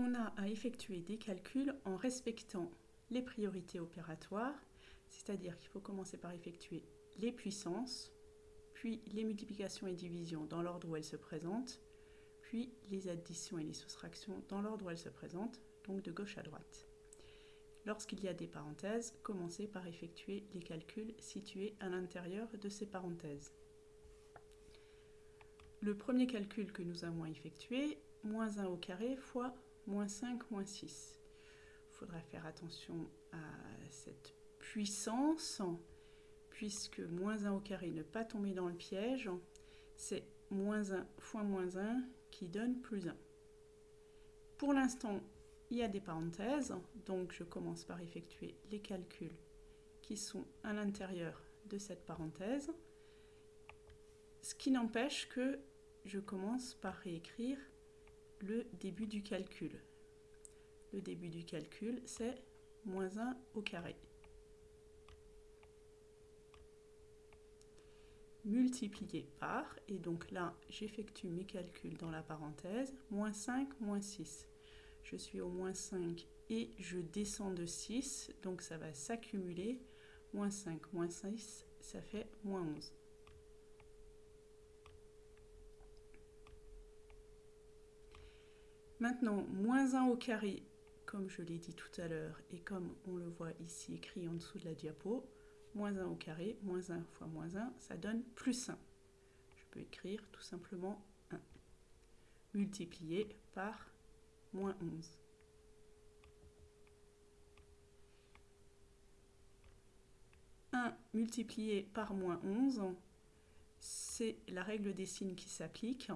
on a à effectuer des calculs en respectant les priorités opératoires, c'est-à-dire qu'il faut commencer par effectuer les puissances, puis les multiplications et divisions dans l'ordre où elles se présentent, puis les additions et les soustractions dans l'ordre où elles se présentent, donc de gauche à droite. Lorsqu'il y a des parenthèses, commencez par effectuer les calculs situés à l'intérieur de ces parenthèses. Le premier calcul que nous avons effectué, moins 1 au carré fois moins 5 moins 6. Il faudra faire attention à cette puissance, puisque moins 1 au carré, ne pas tomber dans le piège, c'est moins 1 fois moins 1 qui donne plus 1. Pour l'instant, il y a des parenthèses, donc je commence par effectuer les calculs qui sont à l'intérieur de cette parenthèse, ce qui n'empêche que je commence par réécrire le début du calcul. Le début du calcul, c'est moins 1 au carré. multiplié par, et donc là j'effectue mes calculs dans la parenthèse, moins 5, moins 6. Je suis au moins 5 et je descends de 6, donc ça va s'accumuler. Moins 5, moins 6, ça fait moins 11. Maintenant, moins 1 au carré, comme je l'ai dit tout à l'heure, et comme on le voit ici écrit en dessous de la diapo, moins 1 au carré, moins 1 fois moins 1, ça donne plus 1. Je peux écrire tout simplement 1, multiplié par moins 11. « 1 multiplié par moins 11, c'est la règle des signes qui s'applique.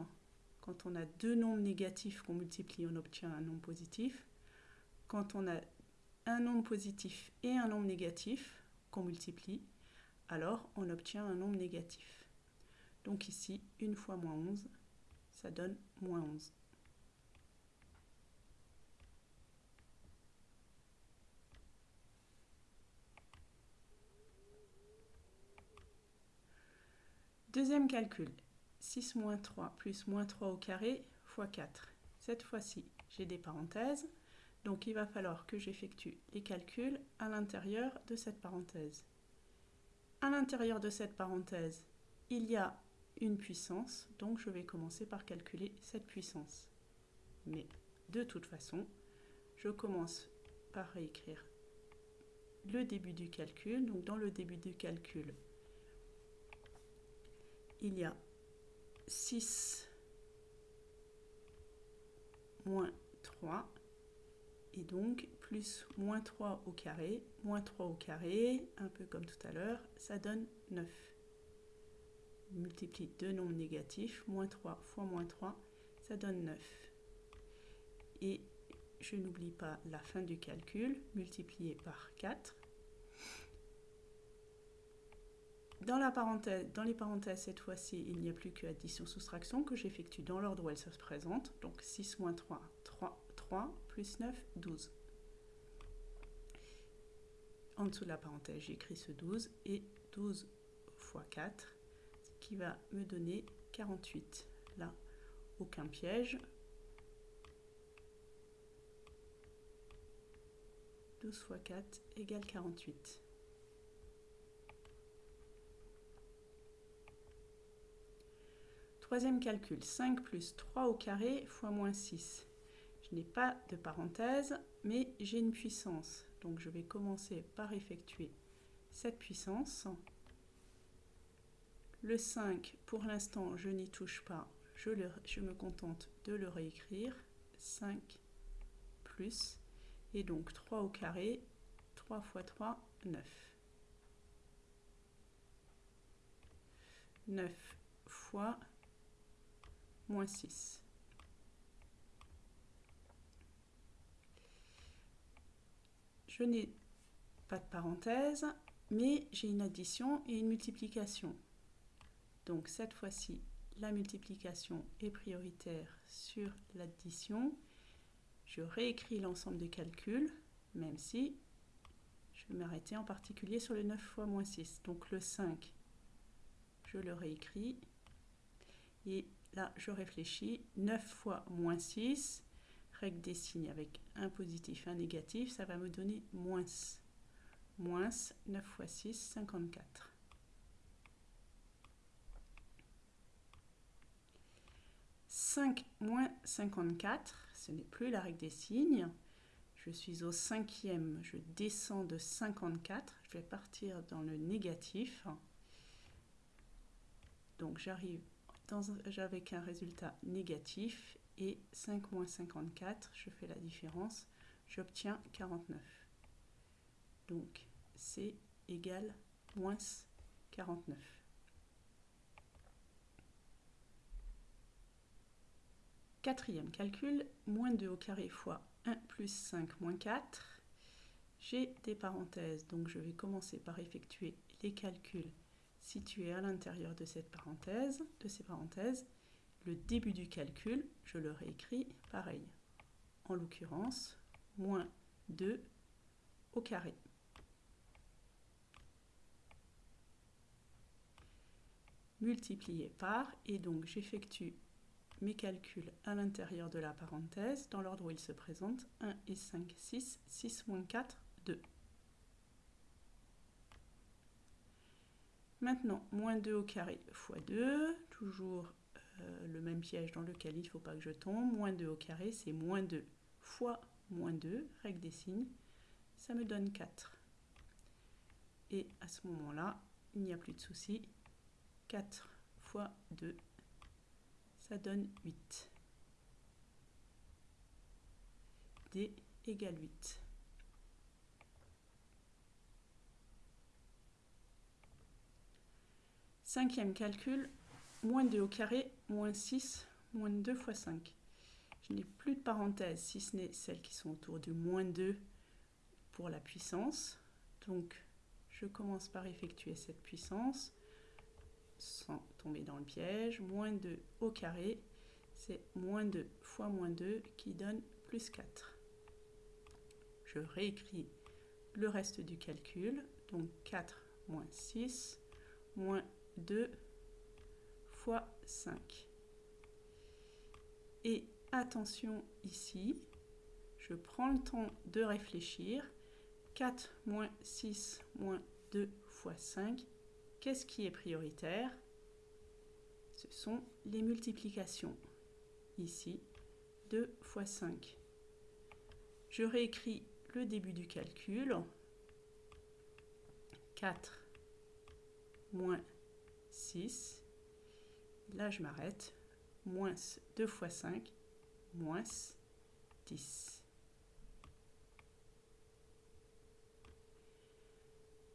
Quand on a deux nombres négatifs qu'on multiplie, on obtient un nombre positif. Quand on a un nombre positif et un nombre négatif, multiplie, alors on obtient un nombre négatif. Donc ici, une fois moins 11, ça donne moins 11. Deuxième calcul, 6 moins 3 plus moins 3 au carré fois 4. Cette fois-ci, j'ai des parenthèses. Donc il va falloir que j'effectue les calculs à l'intérieur de cette parenthèse. À l'intérieur de cette parenthèse, il y a une puissance, donc je vais commencer par calculer cette puissance. Mais de toute façon, je commence par réécrire le début du calcul. Donc dans le début du calcul, il y a 6 moins 3 et donc plus moins 3 au carré, moins 3 au carré, un peu comme tout à l'heure, ça donne 9. multiplie deux nombres négatifs, moins 3 fois moins 3, ça donne 9. Et je n'oublie pas la fin du calcul, multiplié par 4. Dans, les parenthèses, cette fois-ci, il n'y a plus que addition-soustraction que j'effectue dans l'ordre où elle se présente. Donc 6 moins 3, 3, 3 plus 9, 12. En dessous de la parenthèse, j'écris ce 12 et 12 fois 4, ce qui va me donner 48. Là, aucun piège. 12 fois 4 égale 48. Troisième calcul, 5 plus 3 au carré fois moins 6 n'ai pas de parenthèse, mais j'ai une puissance. Donc je vais commencer par effectuer cette puissance. Le 5, pour l'instant, je n'y touche pas. Je, je me contente de le réécrire. 5 plus, et donc 3 au carré, 3 fois 3, 9. 9 fois moins 6. je n'ai pas de parenthèse, mais j'ai une addition et une multiplication. Donc cette fois-ci, la multiplication est prioritaire sur l'addition. Je réécris l'ensemble des calculs, même si je vais m'arrêter en particulier sur le 9 fois moins 6. Donc le 5, je le réécris. Et là, je réfléchis. 9 fois moins 6, règle des signes avec un positif, un négatif, ça va me donner moins. Moins 9 fois 6, 54. 5 moins 54, ce n'est plus la règle des signes. Je suis au cinquième, je descends de 54, je vais partir dans le négatif. Donc j'arrive avec un résultat négatif et 5 moins 54, je fais la différence, j'obtiens 49. Donc c'est égal moins 49. Quatrième calcul, moins 2 au carré fois 1 plus 5 moins 4. J'ai des parenthèses, donc je vais commencer par effectuer les calculs situés à l'intérieur de cette parenthèse, de ces parenthèses. Le début du calcul, je le réécris pareil. En l'occurrence, moins 2 au carré. multiplié par, et donc j'effectue mes calculs à l'intérieur de la parenthèse, dans l'ordre où ils se présentent, 1 et 5, 6, 6 moins 4, 2. Maintenant, moins 2 au carré fois 2, toujours euh, le même piège dans lequel il ne faut pas que je tombe. Moins 2 au carré, c'est moins 2 fois moins 2, règle des signes, ça me donne 4. Et à ce moment-là, il n'y a plus de souci, 4 fois 2, ça donne 8. D égale 8. Cinquième calcul, moins 2 au carré, moins 6, moins 2 fois 5. Je n'ai plus de parenthèses, si ce n'est celles qui sont autour du moins 2 pour la puissance. Donc, je commence par effectuer cette puissance sans tomber dans le piège. Moins 2 au carré, c'est moins 2 fois moins 2 qui donne plus 4. Je réécris le reste du calcul. Donc 4 moins 6 moins 2 fois 5. Et attention ici, je prends le temps de réfléchir. 4 moins 6 moins 2 fois 5, Qu'est-ce qui est prioritaire? Ce sont les multiplications. Ici, 2 fois 5. Je réécris le début du calcul. 4 moins 6. Là, je m'arrête. Moins 2 fois 5, moins 10.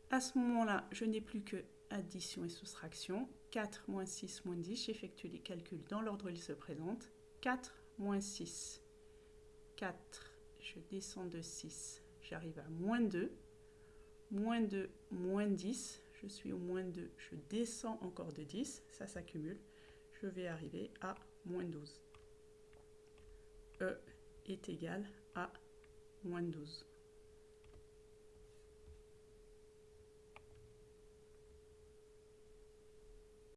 À ce moment-là, je n'ai plus que addition et soustraction. 4 moins 6 moins 10, j'effectue les calculs dans l'ordre où ils se présentent. 4 moins 6, 4, je descends de 6, j'arrive à moins 2. Moins 2, moins 10, je suis au moins 2, je descends encore de 10, ça s'accumule. Je vais arriver à moins 12. E est égal à moins 12.